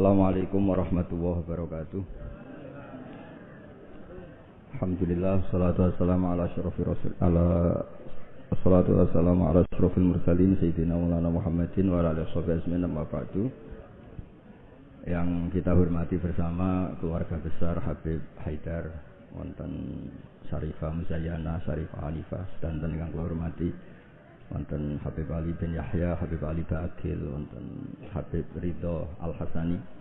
Assalamualaikum warahmatullahi wabarakatuh. Alhamdulillah salatu wassalamu ala syarafi rasul ala salatu wassalamu ala asyrafil mursalin sayyidina Maulana Muhammadin wa ala amma ba'du. Yang kita hormati bersama keluarga besar Habib Haidar wonten Syarifah Muzayyana, Syarifah Hanifah dan yang kula hormati wonten Habib Ali bin Yahya, Habib Ali Bakil, wonten Habib Ridho Al Hasani.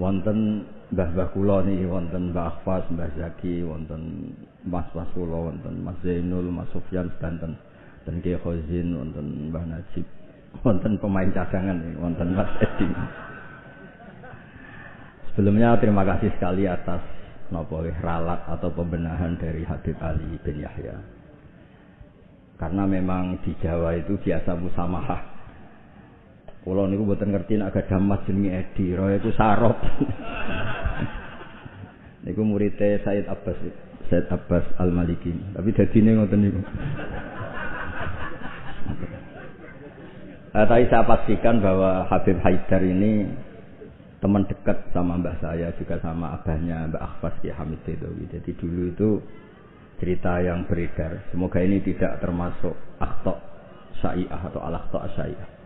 Wonten mbah-mbah kula niki wonten Mbah Akhfas, Mbah Zaki, wonten Mas-mas kula wonten Mas Zainul, Mas Sufyan sedanten. Dan Kiai Khazin wonten Mbah Najib. Wonten pemain cadangan wonten Mas Edi. Sebelumnya terima kasih sekali atas nopo ralat atau pembenahan dari Habib Ali bin Yahya. Karena memang di Jawa itu biasa musamahah. Kulo niku mboten ngerti nek gadah mas jenenge Edi, roe iku sarop. niku muridé Said Abbas, Said Abbas Al-Maliki. Tapi dadine ngoten niku. Nah, tapi saya pastikan bahwa Habib Haidar ini teman dekat sama mbah saya juga sama abahnya Mbak Akhfas Ki Hamid Dedawi. Jadi dulu itu cerita yang beredar. Semoga ini tidak termasuk aktok syai'ah atau syai'ah.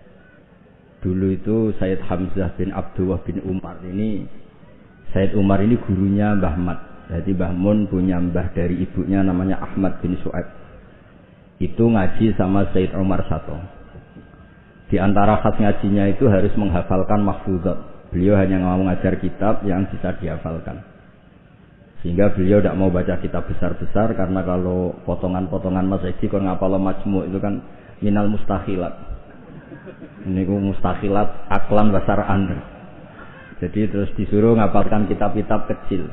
Dulu itu Sayyid Hamzah bin Abdullah bin Umar ini Sayyid Umar ini gurunya Mbah Mat. Jadi Mbah Mun punya mbah dari ibunya namanya Ahmad bin Su'aib. Itu ngaji sama Sayyid Umar Sato. Di antara khas ngajinya itu harus menghafalkan mahfudzat. Beliau hanya mau ngajar kitab yang bisa dihafalkan. Sehingga beliau tidak mau baca kitab besar-besar karena kalau potongan-potongan Mas Edi kalau ngapal majmu itu kan minal mustahilat. Ini ku mustahilat aklan basar anda. Jadi terus disuruh ngapalkan kitab-kitab kecil.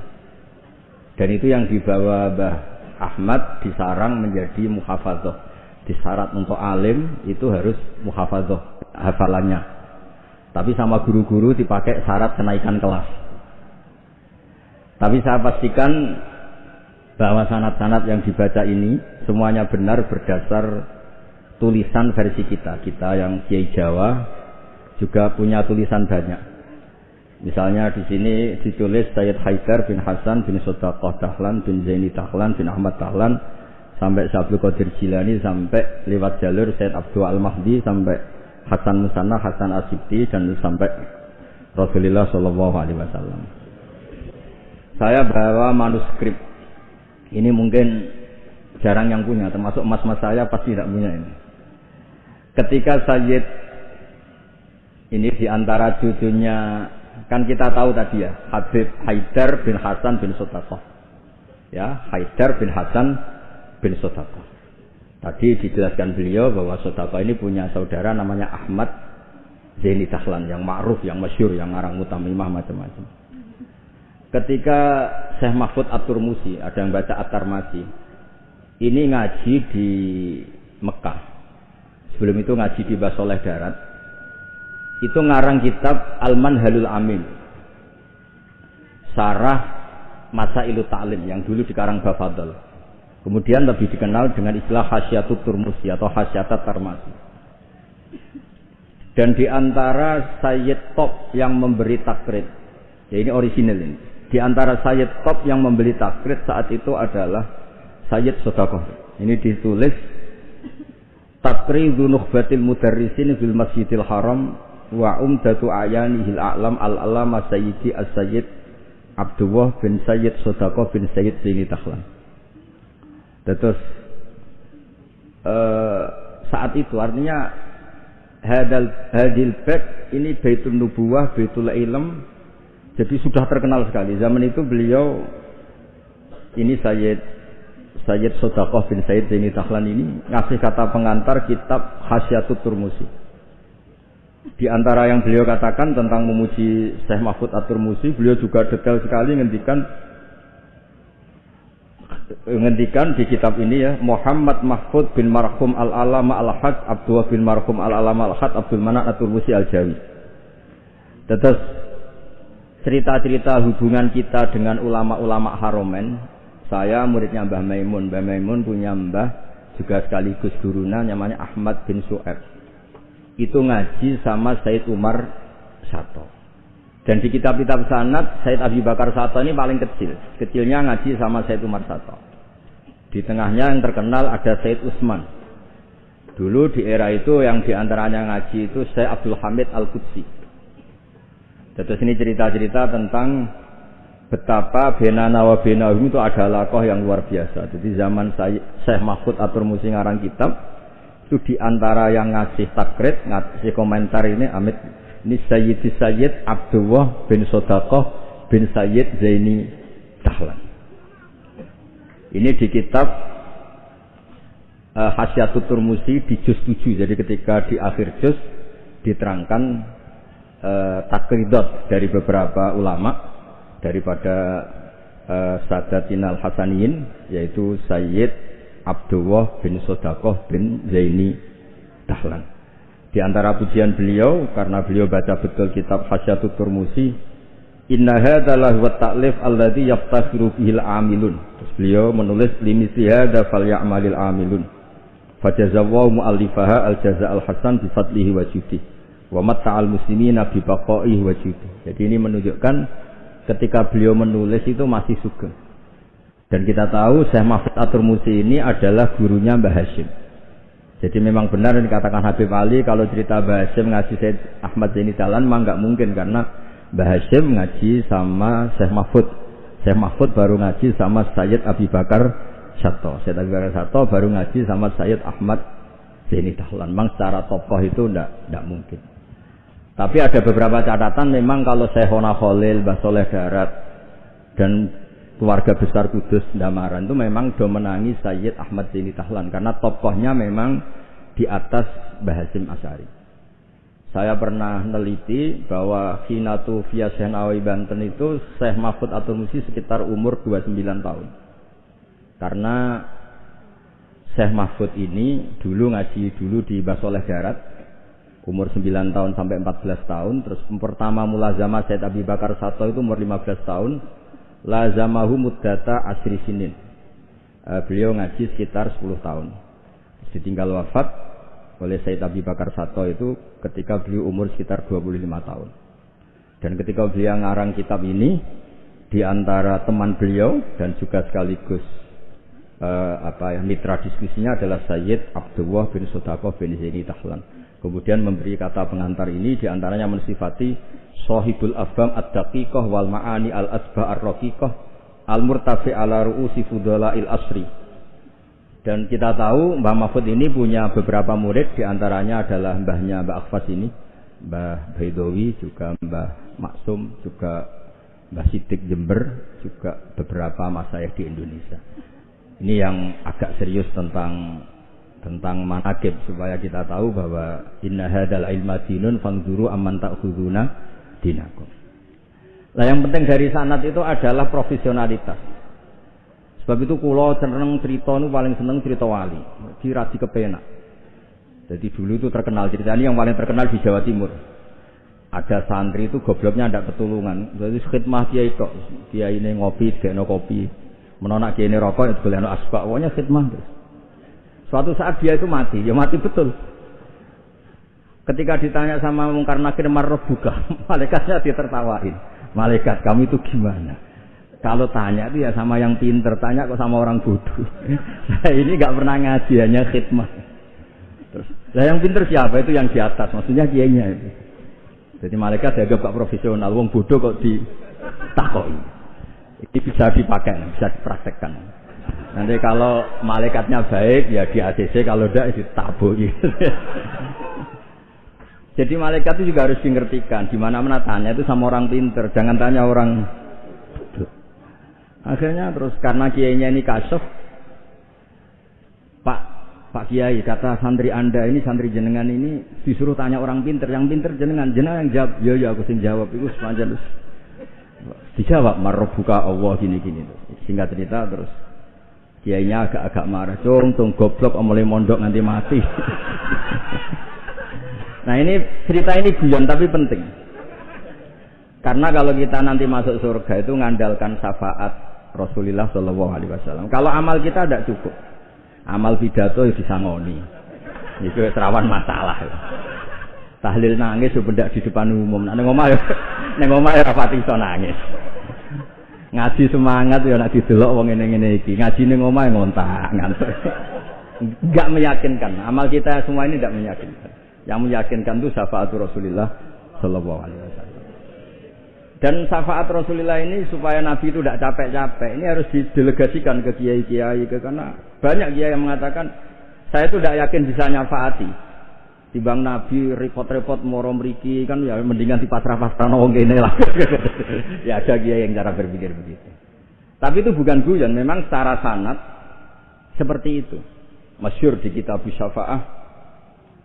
Dan itu yang dibawa Mbah Ahmad disarang menjadi muhafadzah. Disyarat untuk alim itu harus muhafadzah hafalannya. Tapi sama guru-guru dipakai syarat kenaikan kelas. Tapi saya pastikan bahwa sanat-sanat yang dibaca ini semuanya benar berdasar tulisan versi kita. Kita yang Kiai Jawa juga punya tulisan banyak. Misalnya di sini ditulis Sayyid Haidar bin Hasan bin Sodaqah Dahlan bin Zaini Dahlan bin Ahmad Dahlan sampai Syabdul Qadir Jilani sampai lewat jalur Sayyid Abdul Al-Mahdi sampai Hasan Musanna, Hasan Asibti dan sampai Rasulullah Shallallahu Alaihi Wasallam. Saya bawa manuskrip. Ini mungkin jarang yang punya, termasuk mas-mas saya pasti tidak punya ini. Ketika Sayyid ini di antara cucunya kan kita tahu tadi ya Habib Haidar bin Hasan bin Sotakoh. Ya Haidar bin Hasan bin Sotakoh. Tadi dijelaskan beliau bahwa Sotakoh ini punya saudara namanya Ahmad Zaini Dahlan yang ma'ruf yang masyur yang ngarang mutamimah macam-macam. Ketika Syekh Mahfud Atur Musi, ada yang baca Atar Masi, ini ngaji di Mekah. Sebelum itu ngaji di Basoleh Darat. Itu ngarang kitab Alman Halul Amin. Sarah Masa Ilu Ta'lim yang dulu dikarang Bafadol. Kemudian lebih dikenal dengan istilah Hasyatut Turmusi atau Hasyatat Tarmasi. Dan di antara Sayyid Top yang memberi takrit, ya ini original ini di antara Sayyid top yang membeli takrit saat itu adalah Sayyid Sodakoh. Ini ditulis Takridu Nukhbatil Mudarrisin fil Masjidil Haram wa umdatu ayanihil a'lam al-alama Sayyidi as-Sayyid Abdullah bin Sayyid Sodakoh bin Sayyid Zini Tahlan. Terus uh, saat itu artinya hadal hadil bait ini baitul nubuwah, baitul ilm, jadi sudah terkenal sekali. Zaman itu beliau ini Sayyid Sayyid Sodakoh bin Sayyid Zaini Tahlan ini ngasih kata pengantar kitab Hasyatut Turmusi. Di antara yang beliau katakan tentang memuji Syekh Mahfud At-Turmusi, beliau juga detail sekali ngendikan ngendikan di kitab ini ya Muhammad Mahfud bin Marhum Al-Alama Al-Haq Abdullah bin Marhum Al-Alama Al-Haq Abdul Manak At-Turmusi Al-Jawi. Terus cerita-cerita hubungan kita dengan ulama-ulama haromen. Saya muridnya Mbah Maimun. Mbah Maimun punya mbah juga sekaligus guruna namanya Ahmad bin Su'eb. Itu ngaji sama Said Umar Sato. Dan di kitab-kitab sanad, Said Abi Bakar Sato ini paling kecil. Kecilnya ngaji sama Said Umar Sato. Di tengahnya yang terkenal ada Said Usman. Dulu di era itu yang di antaranya ngaji itu Said Abdul Hamid Al-Qudsi. Terus ini cerita-cerita tentang betapa Benana wa Benahum itu adalah lakoh yang luar biasa. Jadi zaman saya Syekh Mahfud Atur Musi ngarang kitab, itu di antara yang ngasih takrit, ngasih komentar ini Amit ini Sayyid Sayyid Abdullah bin Sodakoh bin Sayyid Zaini Tahlan. Ini di kitab uh, Hasyatul Turmusi di juz 7. Jadi ketika di akhir juz diterangkan uh, takridot dari beberapa ulama daripada uh, Sadatin Hasaniin yaitu Sayyid Abdullah bin Sodakoh bin Zaini Tahlan. Di antara pujian beliau karena beliau baca betul kitab Hasyatut Turmusi, Inna hadalah wa ta'lif alladhi yaftakhiru bihil amilun. Terus beliau menulis limisi hadza falyamalil amilun. Fajazawahu mu'allifaha al-jaza al-hasan bi fadlihi wa matta'al muslimina bi baqaihi wa judi. Jadi ini menunjukkan ketika beliau menulis itu masih sugeng. Dan kita tahu Syekh Mahfud Atur Musi ini adalah gurunya Mbah Hashim. Jadi memang benar yang dikatakan Habib Ali kalau cerita Mbah Hashim ngaji Syed Ahmad Zaini Jalan memang nggak mungkin karena Mbah Hashim ngaji sama Syekh Mahfud. Syekh Mahfud baru ngaji sama Sayyid Abi Bakar Sato. Syed Abi Bakar Sato baru ngaji sama Sayyid Ahmad Zaini Dahlan. Memang secara tokoh itu ndak ndak mungkin. Tapi ada beberapa catatan memang kalau Syekhona Khalil, Mbah Soleh Darat dan keluarga besar Kudus Damaran itu memang do menangi Sayyid Ahmad Zaini Tahlan karena tokohnya memang di atas Bahasim Asari. Saya pernah neliti bahwa Hinatu via Senawi Banten itu Syekh Mahfud atau Musi sekitar umur 29 tahun. Karena Syekh Mahfud ini dulu ngaji dulu di Basoleh Darat umur 9 tahun sampai 14 tahun terus pertama mulazama Syed Abi Bakar Sato itu umur 15 tahun lazamahu muddata asri sinin. Uh, beliau ngaji sekitar 10 tahun. Ditinggal wafat oleh Said Abi Bakar Sato itu ketika beliau umur sekitar 25 tahun. Dan ketika beliau ngarang kitab ini, di antara teman beliau dan juga sekaligus uh, apa ya mitra diskusinya adalah Sayyid Abdullah bin Sodakoh bin Zaini Tahlan. Kemudian memberi kata pengantar ini di antaranya mensifati Sohibul Afam Ad-Daqiqah wal Ma'ani Al-Asba Ar-Raqiqah Al-Murtafi ala ru'usi il Asri. Dan kita tahu Mbah Mahfud ini punya beberapa murid di antaranya adalah mbahnya Mbah Akhfas ini, Mbah Baidowi, juga Mbah Maksum, juga Mbah Sidik Jember, juga beberapa masayah di Indonesia. Ini yang agak serius tentang tentang manakib supaya kita tahu bahwa inna hadal ilma dinun fangzuru amman ta'khuduna dinakum. Nah yang penting dari sanat itu adalah profesionalitas. Sebab itu kulo seneng cerita itu paling seneng cerita wali. Dirati kepenak. Jadi dulu itu terkenal cerita ini yang paling terkenal di Jawa Timur. Ada santri itu gobloknya ada ketulungan. Jadi khidmah dia itu, dia ini ngopi, dia no kopi, menonak dia ini rokok, itu boleh asbak, pokoknya khidmah terus. Suatu saat dia itu mati, ya mati betul. Ketika ditanya sama Mungkar Nakir marroh buka, malaikatnya dia tertawain. Malaikat kamu itu gimana? Kalau tanya itu ya sama yang pinter, tanya kok sama orang bodoh. Saya ini nggak pernah ngaji, hanya khidmah. Terus, lah yang pinter siapa? Itu yang di atas, maksudnya kiainya itu. Jadi malaikat dianggap gak profesional, wong bodoh kok ditakoi. Ini bisa dipakai, bisa dipraktekkan. Nanti kalau malaikatnya baik ya di ACC, kalau tidak ditabui. Jadi malaikat itu juga harus dimengertikan. Di mana-mana tanya itu sama orang pinter, jangan tanya orang Akhirnya terus karena kiainya ini kasuf, Pak Pak Kiai kata santri anda ini santri jenengan ini disuruh tanya orang pinter, yang pinter jenengan, jenengan yang jawab, ya ya aku sing jawab. Itu sepanjang terus. Dijawab buka Allah gini gini terus. Singkat cerita terus kiainya agak-agak marah, cung cung goblok mulai mondok nanti mati. Nah ini cerita ini guyon tapi penting. Karena kalau kita nanti masuk surga itu ngandalkan syafaat Rasulullah Shallallahu Alaihi Wasallam. Kalau amal kita tidak cukup, amal pidato itu disangoni, itu terawan masalah. Tahlil nangis sebenarnya di depan umum. Nanti ngomong ya, Ning omah ora pati iso nangis. Ngaji semangat ya nek didelok wong ngene-ngene iki. Ngaji ning omah ngontak. Enggak meyakinkan. Amal kita semua ini tidak meyakinkan. Yang meyakinkan itu syafaatul Rasulullah sallallahu alaihi wasallam. Dan syafaat Rasulullah ini supaya Nabi itu tidak capek-capek. Ini harus didelegasikan ke kiai-kiai karena banyak kiai yang mengatakan saya itu tidak yakin bisa nyafaati. Timbang Nabi repot-repot moro mriki kan ya mendingan di pasrah-pasrah wong kene lah. ya ada dia yang cara berpikir begitu. Tapi itu bukan guyon, memang secara sanat seperti itu. Masyur di kitab Syafa'ah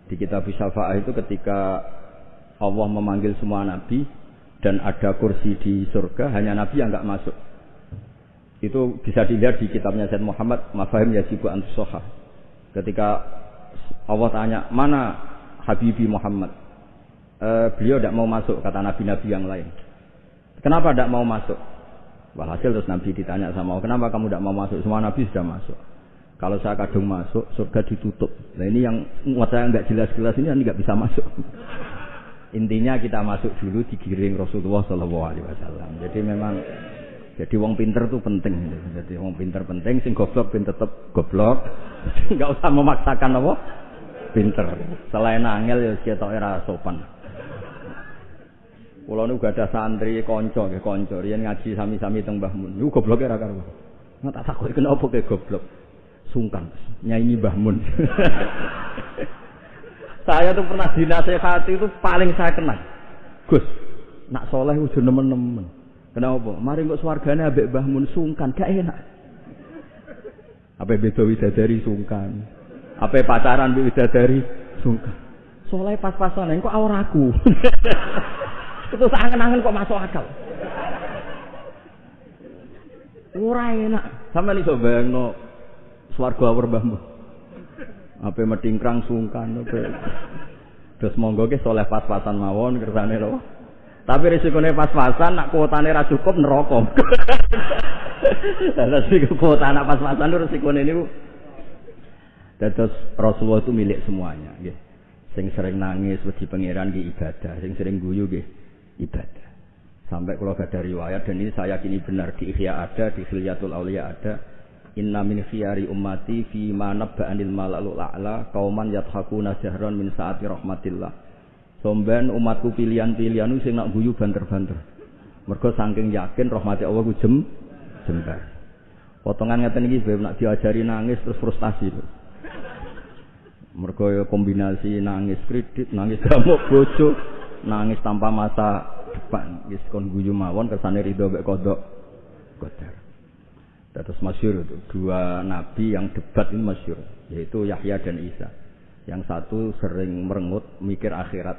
di kitab Syafa'ah itu ketika Allah memanggil semua nabi dan ada kursi di surga, hanya nabi yang nggak masuk. Itu bisa dilihat di kitabnya Said Muhammad Mafahim Yajibu Antusoha. Ketika Allah tanya, mana Habibi Muhammad. E, beliau tidak mau masuk, kata nabi-nabi yang lain. Kenapa tidak mau masuk? Walhasil terus Nabi ditanya sama kenapa kamu tidak mau masuk? Semua Nabi sudah masuk. Kalau saya kadung masuk, surga ditutup. Nah ini yang muat saya nggak jelas-jelas ini nggak bisa masuk. Intinya kita masuk dulu digiring Rasulullah Shallallahu Alaihi Wasallam. Jadi memang jadi wong pinter itu penting. Jadi wong pinter penting, sing goblok pin tetep goblok. Nggak usah memaksakan apa pinter. Selain angel ya ketok ora sopan. Kula nu gak ada santri kanca nggih kanca riyen ngaji sami-sami teng Mbah Mun. Niku gobloke ora karo. Nggak tak takoki kenapa ke goblok. Sungkan nyanyi Mbah Mun. saya tuh pernah dinasehati itu paling saya kenal. Gus, nak soleh udah nemen-nemen. Kenapa? Mari kok swargane ambek Mbah Mun sungkan, gak enak. Apa beda widadari sungkan. Apa pacaran bi dari sungkan. Soalnya pas-pasan kok awur aku. Itu seangen-angen kok masuk akal. Ora enak. Sampe iso bayangno swarga awur mbahmu. Apa metingkrang sungkan apa. Terus monggo ke soleh pas-pasan mawon kersane lho. Tapi risikone pas-pasan nak kuotane ra cukup neraka. Lah sing kuota anak pas-pasan risikone niku Dados Rasulullah itu milik semuanya, nggih. Sing sering nangis wedi pangeran di ibadah, sing sering guyu nggih ibadah. Sampai kalau ada riwayat dan ini saya yakini benar di Ihya ada, di Khilyatul Auliya ada. Inna min khiyari ummati fi ma nabba'anil malalul a'la qauman yathakuna jahran min saati rahmatillah. Somben umatku pilihan-pilihan sing nak guyu banter-banter. Mergo saking yakin rahmati Allah ku jem jembar. Potongan ngeten iki nak diajari nangis terus frustasi. Lho. Mergo ya kombinasi nangis kredit, nangis gamuk bojo, nangis tanpa masa depan. Wis kon guyu mawon kersane ridho mek kodok qadar. Terus masyur itu dua nabi yang debat ini masyur, yaitu Yahya dan Isa. Yang satu sering merengut mikir akhirat.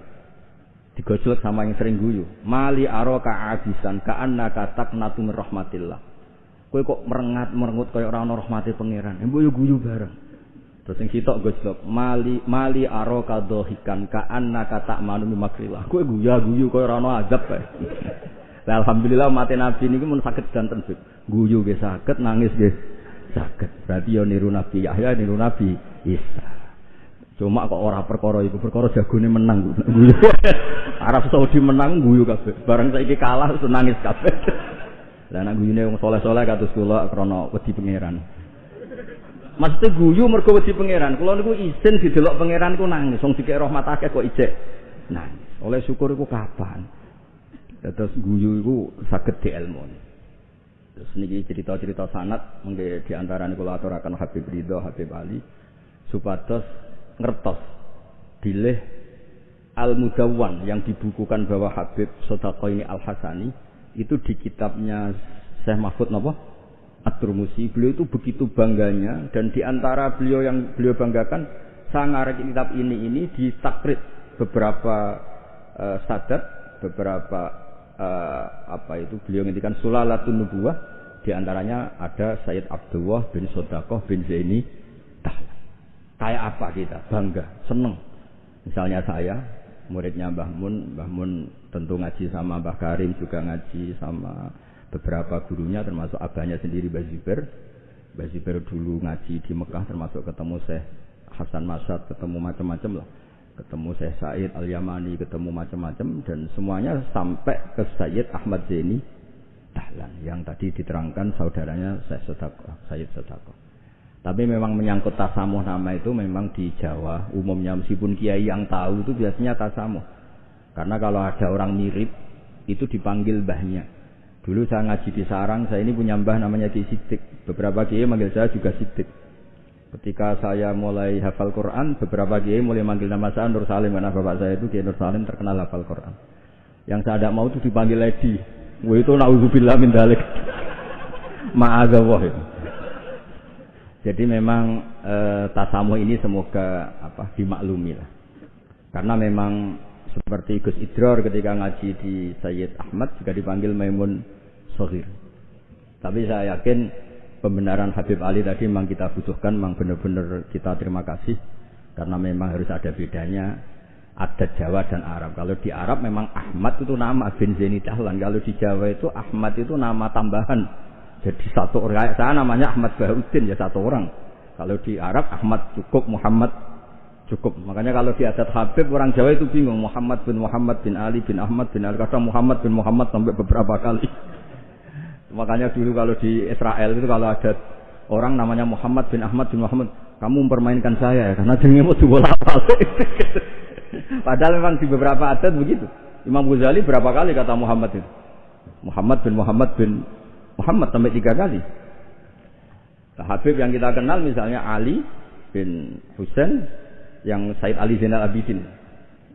Digojlok sama yang sering guyu. Mali aro abisan ka anna katak natu rahmatillah. Kowe kok merengat merengut kaya ora ana rahmate pangeran. Mbok yo guyu bareng. Terus sing gojlok mali mali aro kadohikan ka kata manu makrilah. Kowe guya guyu kowe ora ana azab kae. Lah alhamdulillah mati nabi niki mun saged danten sik. Guyu nggih saged, nangis nggih saged. Berarti yo niru nabi Yahya niru nabi Isa. Cuma kok ora perkara iku, perkara jagone menang guyu. Arab Saudi menang guyu kabeh. Barang saiki kalah terus nangis kabeh. Lah nek guyune wong saleh-saleh kados kula krana wedi pangeran. Maksudnya guyu mergo wedi pangeran. Kula niku izin didelok pangeran ku nangis. Wong dikek rahmat akeh kok ijek nangis. Oleh syukur iku kapan? Terus guyu iku saged dielmoni. Terus niki cerita-cerita sanat mengke di antara kula aturaken Habib Ridho, Habib Ali supados ngertos bilih Al Mudawwan yang dibukukan bahwa Habib Sodako ini Al Hasani itu di kitabnya Syekh Mahfud napa? At-Turmusi, beliau itu begitu bangganya dan di antara beliau yang beliau banggakan sangar kitab ini ini ditakrit beberapa uh, sadat, beberapa uh, apa itu beliau ngintikan sulalatun nubuwah di antaranya ada Sayyid Abdullah bin Sodakoh bin Zaini Kayak apa kita? Bangga, seneng. Misalnya saya, muridnya Mbah Mun, Mbah Mun tentu ngaji sama Mbah Karim juga ngaji sama beberapa gurunya termasuk abahnya sendiri Baziber Baziber dulu ngaji di Mekah termasuk ketemu Syekh Hasan Masad ketemu macam-macam lah ketemu Syekh Said Al-Yamani, ketemu macam-macam dan semuanya sampai ke Sayyid Ahmad Zaini Dahlan yang tadi diterangkan saudaranya Syekh Sedako, Sayyid Sedako. Tapi memang menyangkut tasamuh nama itu memang di Jawa umumnya meskipun kiai yang tahu itu biasanya tasamuh. Karena kalau ada orang mirip itu dipanggil mbahnya. Dulu saya ngaji di Sarang, saya ini punya mbah namanya Ki Sidik. Beberapa kiai manggil saya juga Sidik. Ketika saya mulai hafal Quran, beberapa kiai mulai manggil nama saya Nur Salim karena bapak saya itu Kiai Nur Salim terkenal hafal Quran. Yang saya tidak mau itu dipanggil Lady. Wah itu naudzubillah min dalik. Ma'adzallah. Jadi memang e, tasamu ini semoga apa dimaklumi lah. Karena memang seperti Gus Idror ketika ngaji di Sayyid Ahmad juga dipanggil Maimun Sohir. Tapi saya yakin pembenaran Habib Ali tadi memang kita butuhkan, memang benar-benar kita terima kasih karena memang harus ada bedanya adat Jawa dan Arab. Kalau di Arab memang Ahmad itu nama bin Zaini Dahlan. Kalau di Jawa itu Ahmad itu nama tambahan. Jadi satu orang saya namanya Ahmad Baharudin ya satu orang. Kalau di Arab Ahmad cukup, Muhammad cukup. Makanya kalau di adat Habib orang Jawa itu bingung Muhammad bin Muhammad bin Ali bin Ahmad bin Ali. Kadang Muhammad bin Muhammad sampai beberapa kali. Makanya dulu kalau di Israel itu kalau ada orang namanya Muhammad bin Ahmad bin Muhammad, kamu mempermainkan saya ya karena jenenge mau bola Padahal memang di beberapa adat begitu. Imam Ghazali berapa kali kata Muhammad itu? Muhammad bin Muhammad bin Muhammad sampai tiga kali. Nah, Habib yang kita kenal misalnya Ali bin Husain yang Said Ali Zainal Abidin.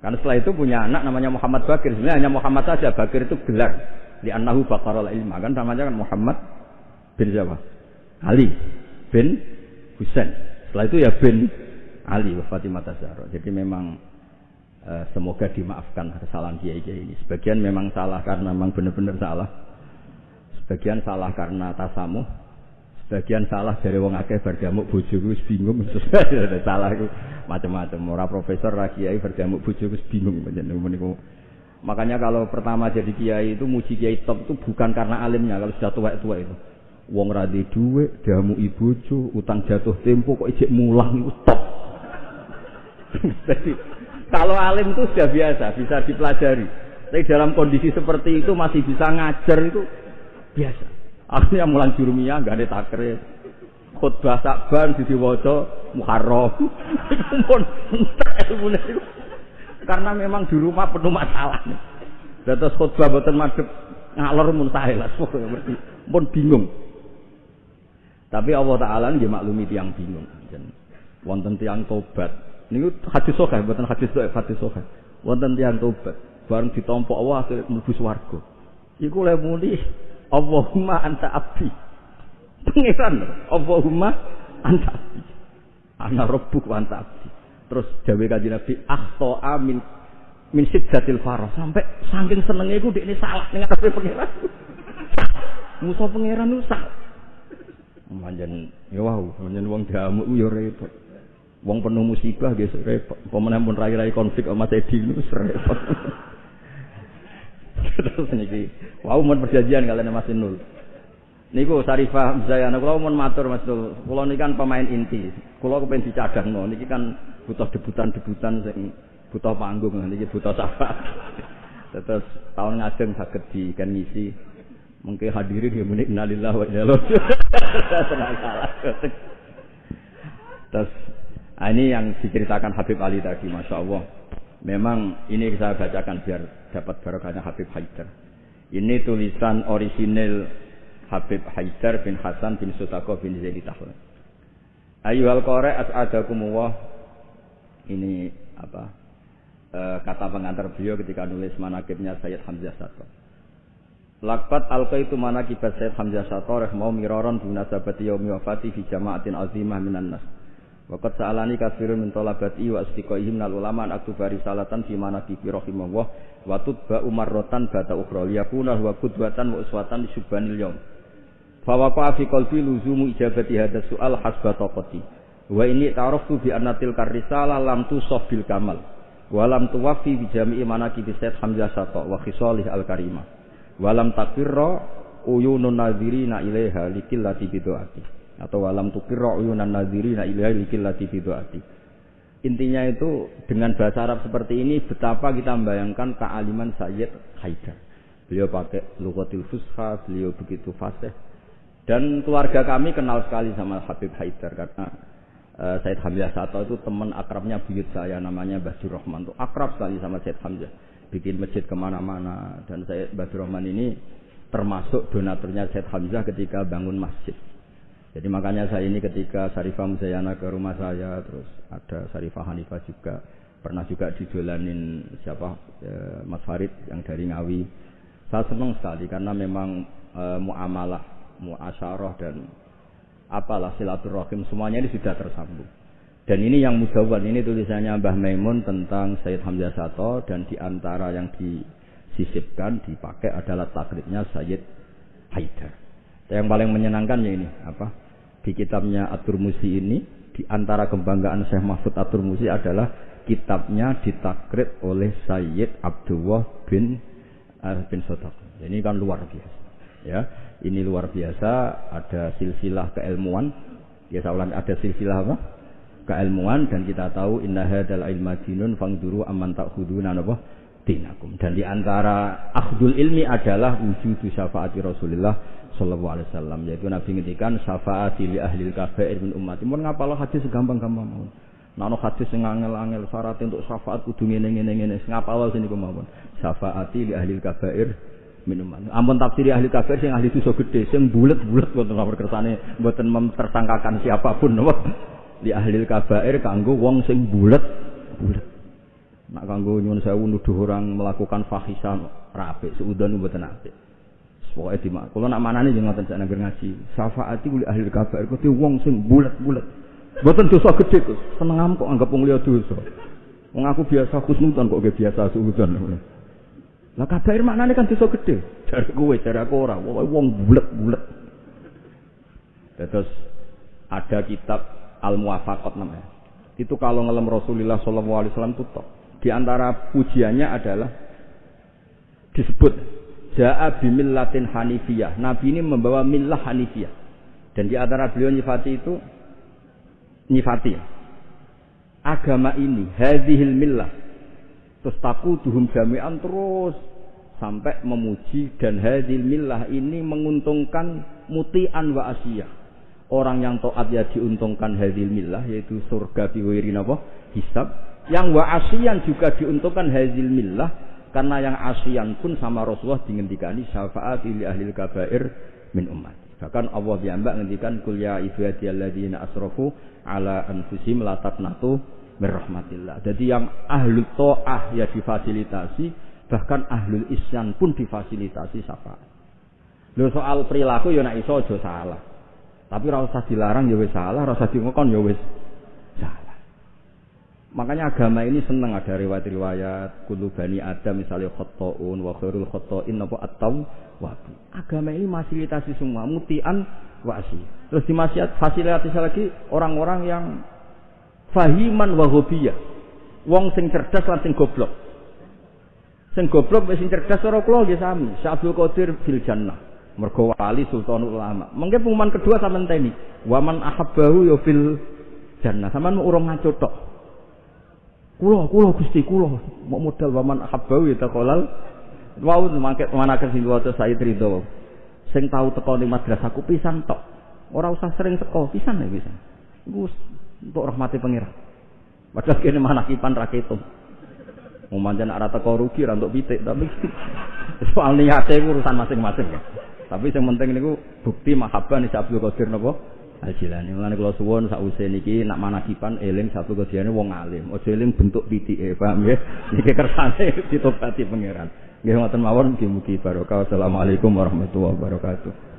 Karena setelah itu punya anak namanya Muhammad Bakir. Sebenarnya hanya Muhammad saja. Bakir itu gelar di annahu baqaral ilma kan namanya kan Muhammad bin siapa? Ali bin Husain. Setelah itu ya bin Ali wa Fatimah Zahra. Jadi memang uh, semoga dimaafkan kesalahan kiai-kiai ini. Sebagian memang salah karena memang benar-benar salah. Sebagian salah karena tasamuh. Sebagian salah dari wong akeh berdamuk bojoku wis bingung salah itu macam-macam. Ora profesor ra kiai berdamuk bojoku wis bingung niku Makanya kalau pertama jadi kiai itu muji kiai top itu bukan karena alimnya kalau sudah tua-tua itu. Wong radi duwe, damu ibuju, utang jatuh tempo kok ijek mulang itu top. Jadi kalau alim itu sudah biasa, bisa dipelajari. Tapi dalam kondisi seperti itu masih bisa ngajar itu biasa. Akhirnya mulang jurumiyah gak ada takre. Khutbah sakban di diwaca Muharram. Pun ilmu itu karena memang di rumah penuh masalah. Dados khutbah boten madhep ngalor muntahe lah pun bingung. Tapi Allah taala nggih maklumi tiang bingung. Wonten tiang tobat. Niku hadis sahih boten hadis sahih hadis sahih. Wonten tiang tobat bareng ditompo Allah akhirnya mlebu swarga. Iku le muni Allahumma anta abdi. Pangeran Allahumma anta abdi. Ana rabbuk wa anta abdi. Terus jawe kanjeng Nabi akhto amin min siddatil farah sampai saking senenge iku dekne salah ning ngarepe pangeran. Musa pangeran itu salah. Manjen ya wow, manjen wong damuk ya repot. Wong penuh musibah guys repot. Pemenang pun rai-rai konflik sama Edi itu repot. Terus niki, wow mun perjanjian kalian Mas Nul. Niku Sarifah Zayana kula mun matur Mas Nul. Kula niki kan pemain inti. Kula kepen dicadangno niki kan butuh debutan-debutan sing butuh panggung niki butuh sapa. Terus tahun ngajeng saged di kan ngisi mungkin hadirin ya menik innalillahi wa inna Terus ah, ini yang diceritakan Habib Ali tadi, masya Allah. Memang ini saya bacakan biar dapat barokahnya Habib Haidar. Ini tulisan orisinil Habib Haidar bin Hasan bin Sutako bin Zaidi Tahlan. Ayuhal kore as'adakumullah ini apa e, kata pengantar beliau ketika nulis manakibnya Sayyid Hamzah Sato. Lakbat alqa itu manakibat Sayyid Hamzah Sato mau miroron sabati yaumi wafati fi jama'atin azimah minan nas. Waqat sa'alani kafirun min talabati wa istiqaihim nal ulama an aktuba risalatan fi manakibi rahimahullah wa tutba umarrotan bata ukhra liyakuna huwa qudwatan wa uswatan li subhanil yaum. Fa waqa fi qalbi luzumu ijabati hadha su'al hasba taqati. Wa ini ta'arafu bi annatil karisala lam tusaf bil kamal. Wa lam tuwafi bi jami'i manaqib Sayyid Hamzah Sato wa khisalih al karimah. Wa lam takirra uyunun nadhirina ilaiha likillati bidu'ati. Atau walam tukirra uyunan nadhirina ilaiha likillati bidu'ati. intinya itu dengan bahasa Arab seperti ini betapa kita membayangkan kealiman Sayyid Haidar. Beliau pakai lugatil fusha, beliau begitu fasih. Dan keluarga kami kenal sekali sama Habib Haidar karena uh, Said Hamzah Sato itu teman akrabnya buyut saya namanya Basir Rahman. Itu akrab sekali sama Said Hamzah. Bikin masjid ke mana-mana. Dan saya Basir Rahman ini termasuk donaturnya Said Hamzah ketika bangun masjid. Jadi makanya saya ini ketika Sarifah Musayana ke rumah saya terus ada Sarifah Hanifah juga. Pernah juga didolanin siapa eh, Mas Farid yang dari Ngawi. Saya senang sekali karena memang e, muamalah muasyarah dan apalah silaturahim semuanya ini sudah tersambung. Dan ini yang mudawan ini tulisannya Mbah Maimun tentang Sayyid Hamzah Sato dan di antara yang disisipkan dipakai adalah takribnya Sayyid Haidar. Yang paling menyenangkan ya ini apa? Di kitabnya Atur Musi ini di antara kebanggaan Syekh Mahfud Atur Musi adalah kitabnya ditakrib oleh Sayyid Abdullah bin uh, bin. Ini kan luar biasa. Ya, ini luar biasa ada silsilah keilmuan. Ya saya ada silsilah apa? Keilmuan dan kita tahu inna hadzal ilma dinun fangduru amman ta'khuduna apa dinakum. Dan di antara akhdul ilmi adalah wujud syafaati Rasulullah sallallahu alaihi wasallam yaitu Nabi ngendikan syafaati li ahli kabair min ummati. Mun ngapal hadis gampang-gampang mau Nah, hadis sing angel-angel syarat untuk syafaat kudu ngene ngene ngene ngapal sini kemawon syafaati li ahli kabair minuman. Ampun tafsir ahli kafir sing ahli dosa gede sing bulet-bulet wonten nomor kersane mboten memtersangkakan siapa pun napa. Di ahli kabair kanggo wong sing bulet bulet. Nak kanggo nyuwun sewu nuduh orang melakukan fahisan rapi seudon mboten apik. Pokoke di mak. Kula nak manane jeneng ngoten sak nangger ngaji. Syafaati kuli ahli kabair kudu wong sing bulet-bulet. Mboten dosa gede kok. Seneng kok anggap wong liya dosa. Wong aku biasa khusnudan kok biasa suudon. Lah kabair maknane kan dosa gede. Dari kowe, dari aku ora. Wong bulet-bulet. Terus ada kitab Al-Muwafaqat namanya. Itu kalau ngelem Rasulullah sallallahu alaihi wasallam itu Di antara pujiannya adalah disebut Ja'a bimillatin hanifiyah. Nabi ini membawa millah hanifiyah. Dan di antara beliau nyifati itu nyifati agama ini hadhil millah Terus taku duhum jami'an terus sampai memuji dan hadil millah ini menguntungkan mutian wa asiyah. Orang yang taat ya diuntungkan hadil millah yaitu surga biwirin apa? Hisab. Yang wa asiyan juga diuntungkan hadil millah karena yang asiyan pun sama Rasulullah dingendikani syafaat li ahli kabair min umat. Bahkan Allah diambak ngendikan kul ya ibadiyalladzina asrafu ala anfusihim la taqnatu mirrahmatillah. Jadi yang ahlu to'ah ya difasilitasi, bahkan ahlul isyan pun difasilitasi syafaat. Lho soal perilaku ya nak iso aja salah. Tapi ora usah dilarang ya wis salah, ora usah dingokon ya wis salah. Makanya agama ini senang ada riwayat-riwayat kulu bani Adam misalnya khotoun wa khairul khotoin apa atau wabu. Agama ini fasilitasi semua mutian wasi. Terus difasilitasi lagi orang-orang yang fahiman wa hobiyah. Wong sing cerdas lan sing goblok. Sing goblok wis sing cerdas ora kula nggih sami. Syabdul Qadir fil jannah. Mergo wali sultanul ulama. Mengke pengumuman kedua sampean teni. Waman ahabbahu ya fil jannah. Sampean mau urung ngaco tok. Kula, kula Gusti kula. Mau modal waman ahabbahu ya taqalal. Wau mangke mana ke sing waca Said Ridho. Sing tau teko ning madrasahku pisan tok. Ora usah sering teko, pisan ya pisan. Iku untuk rahmati pengira. Padahal kene mana kipan raketum. Mau manjan arah teko rugi untuk pitik tapi soal niatnya itu urusan masing-masing ya. Tapi yang penting niku bukti mahabbah nih Abdul Qadir napa Al-Jilani. Mulane kula suwun sakwise niki nak manakipan eling satu Qadirane wong alim. Aja eling bentuk pitike, paham nggih? Niki kersane ditobati pangeran. Nggih ngoten mawon mugi-mugi barokah. Wassalamualaikum warahmatullahi wabarakatuh.